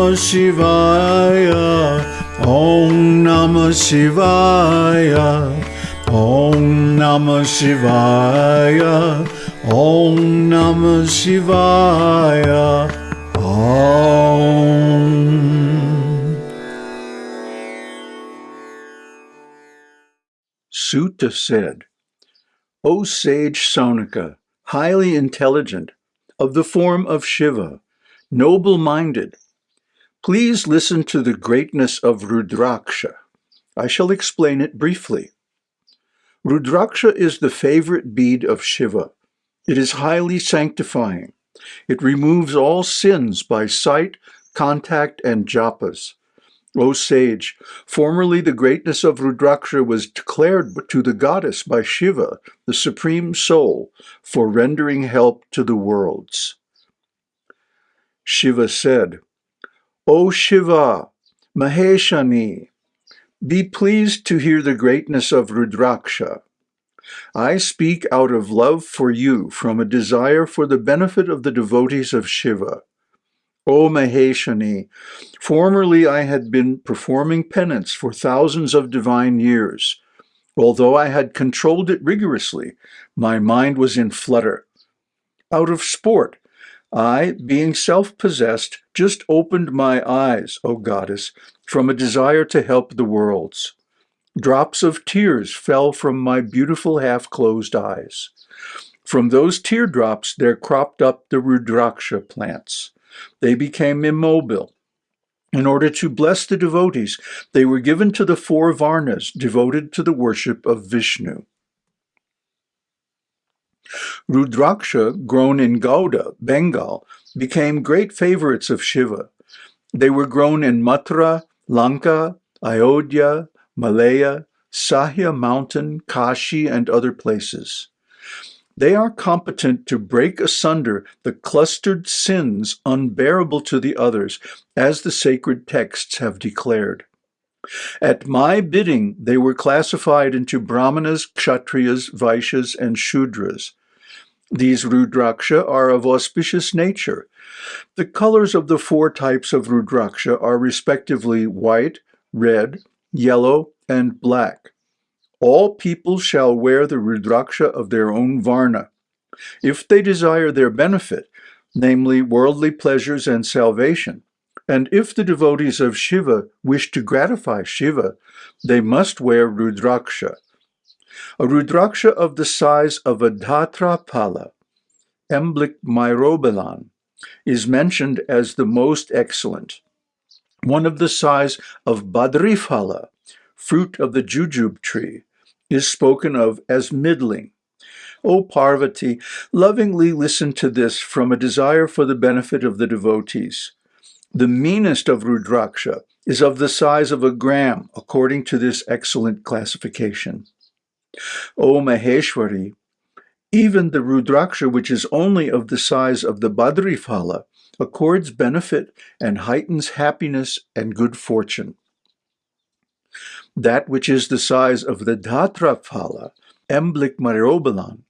Namah Shivaya. Om Namah Shivaya. Om Namah Shivaya. Om Namah Shivaya. Om. Suta said, O sage Saunaka, highly intelligent, of the form of Shiva, noble-minded, please listen to the greatness of Rudraksha. I shall explain it briefly. Rudraksha is the favorite bead of Shiva. It is highly sanctifying. It removes all sins by sight, contact, and japas. O sage, formerly the greatness of Rudraksha was declared to the goddess by Shiva, the supreme soul, for rendering help to the worlds. Shiva said, O Shiva, Maheshani, be pleased to hear the greatness of Rudraksha. I speak out of love for you from a desire for the benefit of the devotees of Shiva. O Maheshani, formerly I had been performing penance for thousands of divine years. Although I had controlled it rigorously, my mind was in flutter. Out of sport, I, being self-possessed, just opened my eyes, O goddess, from a desire to help the worlds. Drops of tears fell from my beautiful half-closed eyes. From those teardrops there cropped up the Rudraksha plants. They became immobile. In order to bless the devotees, they were given to the four Varnas devoted to the worship of Vishnu. Rudraksha, grown in Gauda, Bengal, became great favorites of Shiva. They were grown in Mathura, Lanka, Ayodhya, Malaya, Sahya Mountain, Kashi, and other places. They are competent to break asunder the clustered sins unbearable to the others, as the sacred texts have declared. At my bidding, they were classified into Brahmanas, Kshatriyas, Vaishyas, and Shudras. These Rudraksha are of auspicious nature. The colors of the four types of Rudraksha are respectively white, red, yellow, and black. All people shall wear the Rudraksha of their own Varna. If they desire their benefit, namely worldly pleasures and salvation, and if the devotees of Shiva wish to gratify Shiva, they must wear Rudraksha. A Rudraksha of the size of a Dhatra Pala, Emblic myrobalan, is mentioned as the most excellent. One of the size of Badriphala, fruit of the jujube tree, is spoken of as middling. O Parvati, lovingly listen to this from a desire for the benefit of the devotees. The meanest of Rudraksha is of the size of a gram, according to this excellent classification. O Maheshwari, even the Rudraksha, which is only of the size of the Badriphala, accords benefit and heightens happiness and good fortune that which is the size of the Dhatraphala, Emblic Myrobalan,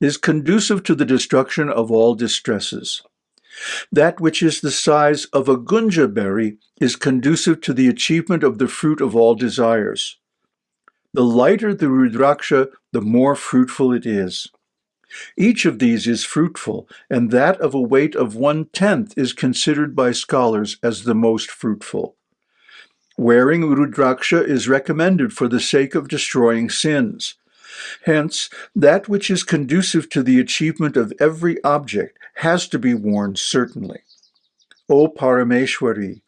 is conducive to the destruction of all distresses. That which is the size of a gunja berry is conducive to the achievement of the fruit of all desires. The lighter the Rudraksha, the more fruitful it is. Each of these is fruitful, and that of a weight of one-tenth is considered by scholars as the most fruitful. Wearing Rudraksha is recommended for the sake of destroying sins. Hence, that which is conducive to the achievement of every object has to be worn certainly. O Parameshwari,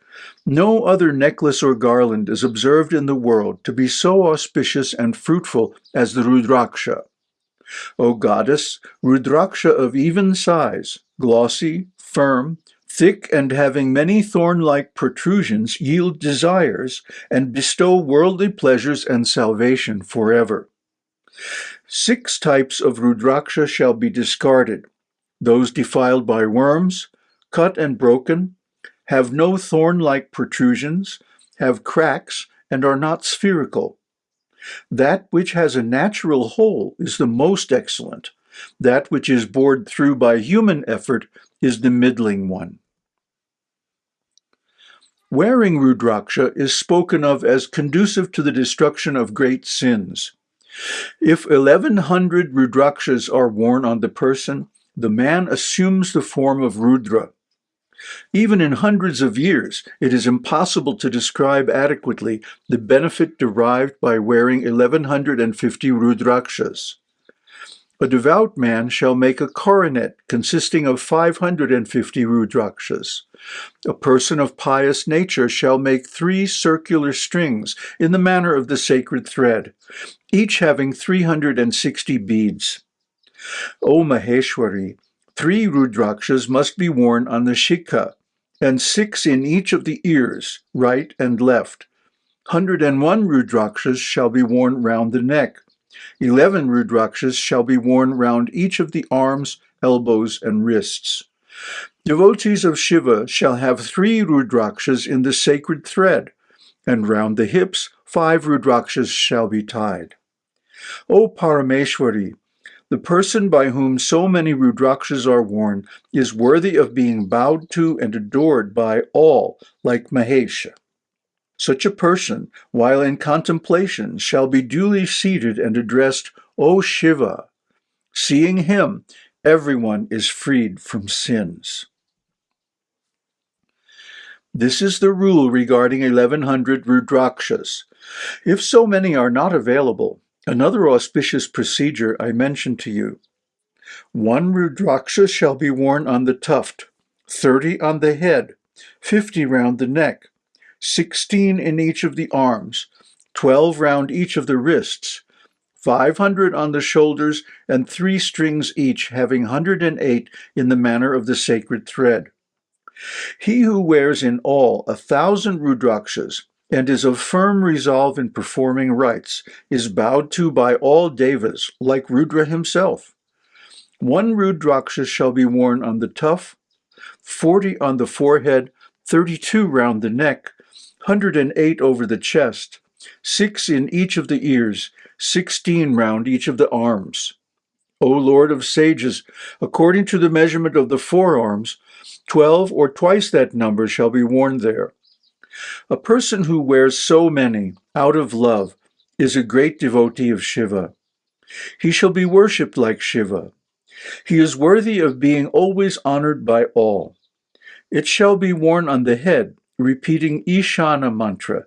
no other necklace or garland is observed in the world to be so auspicious and fruitful as the Rudraksha. O goddess, Rudraksha of even size, glossy, firm, thick and having many thorn-like protrusions, yield desires, and bestow worldly pleasures and salvation forever. Six types of Rudraksha shall be discarded, those defiled by worms, cut and broken, have no thorn-like protrusions, have cracks, and are not spherical. That which has a natural hole is the most excellent. That which is bored through by human effort is the middling one. Wearing Rudraksha is spoken of as conducive to the destruction of great sins. If 1100 Rudrakshas are worn on the person, the man assumes the form of Rudra. Even in hundreds of years, it is impossible to describe adequately the benefit derived by wearing 1150 Rudrakshas. A devout man shall make a coronet consisting of 550 Rudrakshas. A person of pious nature shall make three circular strings in the manner of the sacred thread, each having 360 beads. O Maheshwari, three Rudrakshas must be worn on the shikha, and six in each of the ears, right and left. 101 Rudrakshas shall be worn round the neck. Eleven Rudrakshas shall be worn round each of the arms, elbows, and wrists. Devotees of Shiva shall have three Rudrakshas in the sacred thread, and round the hips five Rudrakshas shall be tied. O Parameshwari, the person by whom so many Rudrakshas are worn is worthy of being bowed to and adored by all, like Mahesha. Such a person, while in contemplation, shall be duly seated and addressed, O Shiva. Seeing him, everyone is freed from sins. This is the rule regarding 1100 Rudrakshas. If so many are not available, another auspicious procedure I mention to you. One Rudraksha shall be worn on the tuft, 30 on the head, 50 round the neck, 16 in each of the arms, 12 round each of the wrists, 500 on the shoulders, and three strings each, having 108 in the manner of the sacred thread. He who wears in all a thousand Rudrakshas and is of firm resolve in performing rites is bowed to by all devas, like Rudra himself. One Rudraksha shall be worn on the tuft, 40 on the forehead, 32 round the neck, 108 over the chest, 6 in each of the ears, 16 round each of the arms. O Lord of sages, according to the measurement of the forearms, 12 or twice that number shall be worn there. A person who wears so many, out of love, is a great devotee of Shiva. He shall be worshipped like Shiva. He is worthy of being always honored by all. It shall be worn on the head repeating Ishana mantra,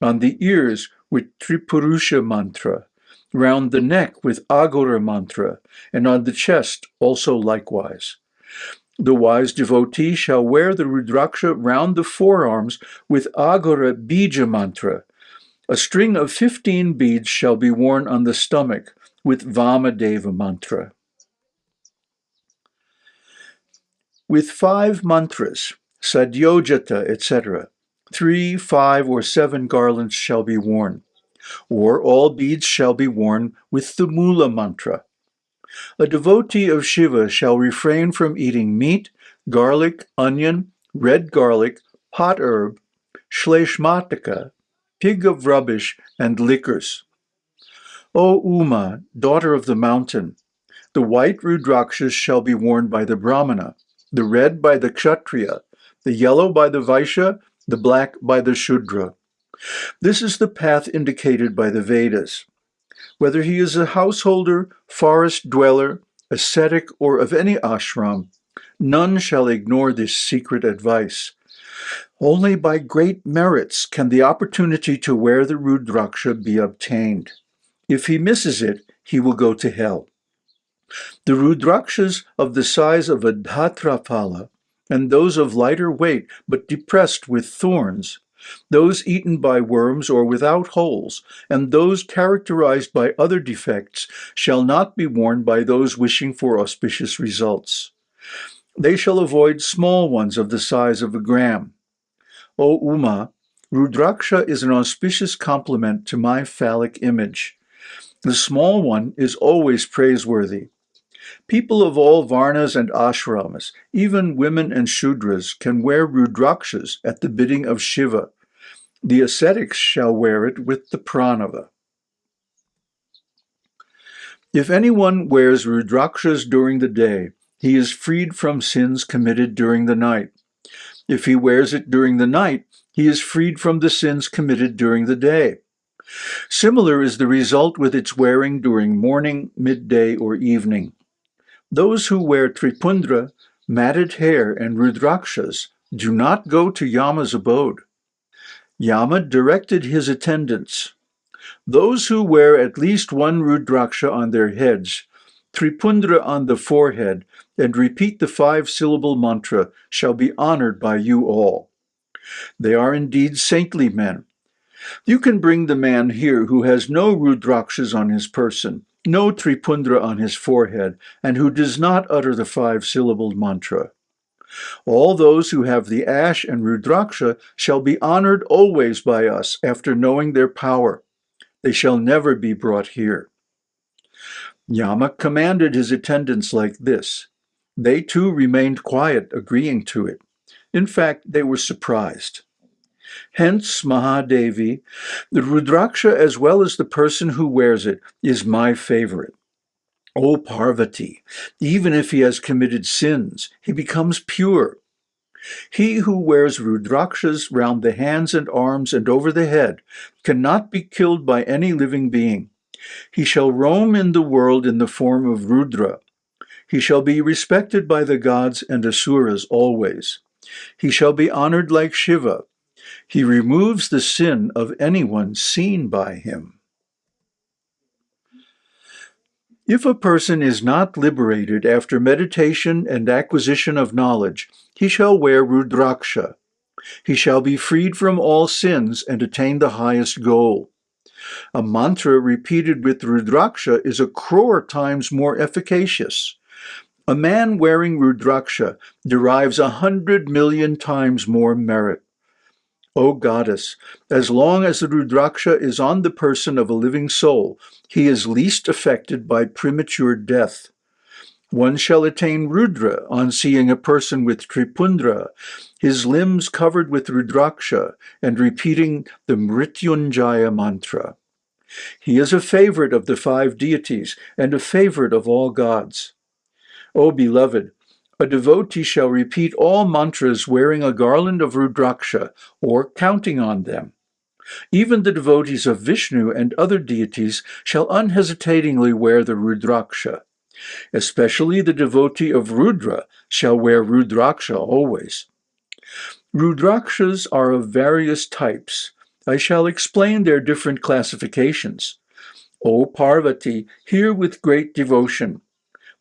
on the ears with Tripurusha mantra, round the neck with Aghora mantra, and on the chest also likewise. The wise devotee shall wear the Rudraksha round the forearms with Aghora Bija mantra. A string of 15 beads shall be worn on the stomach with Vamadeva mantra. With five mantras, sadyojata, etc. Three, five, or seven garlands shall be worn, or all beads shall be worn with the Mula mantra. A devotee of Shiva shall refrain from eating meat, garlic, onion, red garlic, pot herb, shleshmataka, pig of rubbish, and liquors. O Uma, daughter of the mountain, the white rudrakshas shall be worn by the Brahmana, the red by the Kshatriya, the yellow by the Vaishya, the black by the Shudra. This is the path indicated by the Vedas. Whether he is a householder, forest dweller, ascetic, or of any ashram, none shall ignore this secret advice. Only by great merits can the opportunity to wear the Rudraksha be obtained. If he misses it, he will go to hell. The Rudrakshas of the size of a Dhatrapala and those of lighter weight but depressed with thorns, those eaten by worms or without holes, and those characterized by other defects shall not be worn by those wishing for auspicious results. They shall avoid small ones of the size of a gram. O Uma, Rudraksha is an auspicious complement to my phallic image. The small one is always praiseworthy, People of all varnas and ashrams, even women and shudras, can wear rudrakshas at the bidding of Shiva. The ascetics shall wear it with the pranava. If anyone wears rudrakshas during the day, he is freed from sins committed during the night. If he wears it during the night, he is freed from the sins committed during the day. Similar is the result with its wearing during morning, midday, or evening. Those who wear tripundra, matted hair, and rudrakshas do not go to Yama's abode. Yama directed his attendants. Those who wear at least one rudraksha on their heads, tripundra on the forehead, and repeat the five-syllable mantra shall be honored by you all. They are indeed saintly men. You can bring the man here who has no rudrakshas on his person, no tripundra on his forehead, and who does not utter the five-syllabled mantra. All those who have the ash and rudraksha shall be honored always by us after knowing their power. They shall never be brought here. Yama commanded his attendants like this. They too remained quiet, agreeing to it. In fact, they were surprised. Hence, Mahadevi, the Rudraksha as well as the person who wears it is my favorite. O Parvati, even if he has committed sins, he becomes pure. He who wears rudrakshas round the hands and arms and over the head cannot be killed by any living being. He shall roam in the world in the form of Rudra. He shall be respected by the gods and asuras always. He shall be honored like Shiva. He removes the sin of anyone seen by him. If a person is not liberated after meditation and acquisition of knowledge, he shall wear Rudraksha. He shall be freed from all sins and attain the highest goal. A mantra repeated with Rudraksha is a crore times more efficacious. A man wearing Rudraksha derives a hundred million times more merit. O goddess, as long as the Rudraksha is on the person of a living soul, he is least affected by premature death. One shall attain Rudra on seeing a person with Tripundra, his limbs covered with Rudraksha, and repeating the Mrityunjaya mantra. He is a favorite of the five deities and a favorite of all gods. O beloved, a devotee shall repeat all mantras wearing a garland of Rudraksha or counting on them. Even the devotees of Vishnu and other deities shall unhesitatingly wear the Rudraksha. Especially the devotee of Rudra shall wear Rudraksha always. Rudrakshas are of various types. I shall explain their different classifications. O Parvati, hear with great devotion.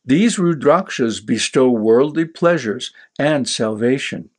These Rudrakshas bestow worldly pleasures and salvation.